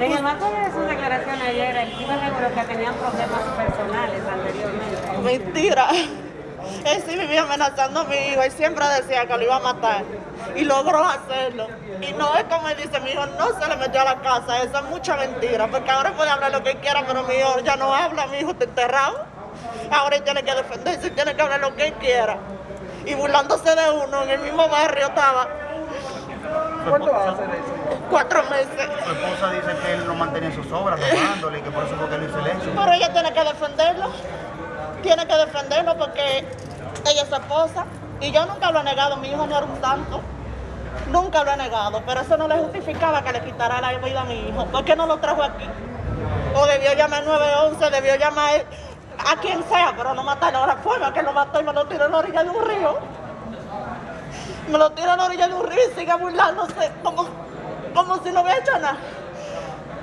En el marco de su declaración ayer, el aseguró que tenían problemas personales anteriormente. Mentira. Él sí vivía amenazando a mi hijo. Él siempre decía que lo iba a matar. Y logró hacerlo. Y no es como él dice, mi hijo no se le metió a la casa. Eso es mucha mentira. Porque ahora puede hablar lo que quiera, pero mi hijo ya no habla. Mi hijo está enterrado. Ahora él tiene que defenderse, tiene que hablar lo que él quiera. Y burlándose de uno, en el mismo barrio estaba. ¿Cuánto hace de eso? Cuatro meses. Su esposa dice que él lo mantenía en sus obras, robándole, y que por eso fue que él hizo el hecho. Pero ella tiene que defenderlo. Tiene que defenderlo porque ella es su esposa. Y yo nunca lo he negado, mi hijo no era un santo. Nunca lo he negado, pero eso no le justificaba que le quitara la vida a mi hijo. ¿Por qué no lo trajo aquí? O debió llamar 911, debió llamar a quien sea, pero no matarlo la forma que lo mató y me lo tiró en la orilla de un río. Me lo tiró en la orilla de un río y sigue burlándose como, como si no hubiera hecho nada.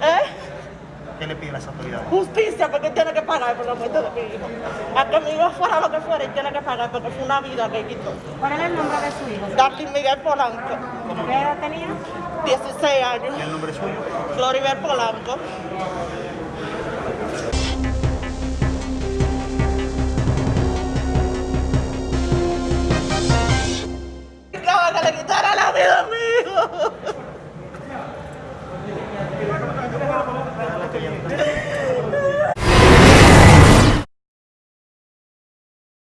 ¿Eh? ¿Qué le pide a las autoridades? justicia porque tiene que pagar por la muerte de mi hijo. A que mi hijo fuera lo que fuera y tiene que pagar porque fue una vida que quitó. ¿Cuál era el nombre de su hijo? Darlene Miguel Polanco, ¿Qué edad tenía? 16 años. ¿Y el nombre suyo? Floribel Polanco. Yeah.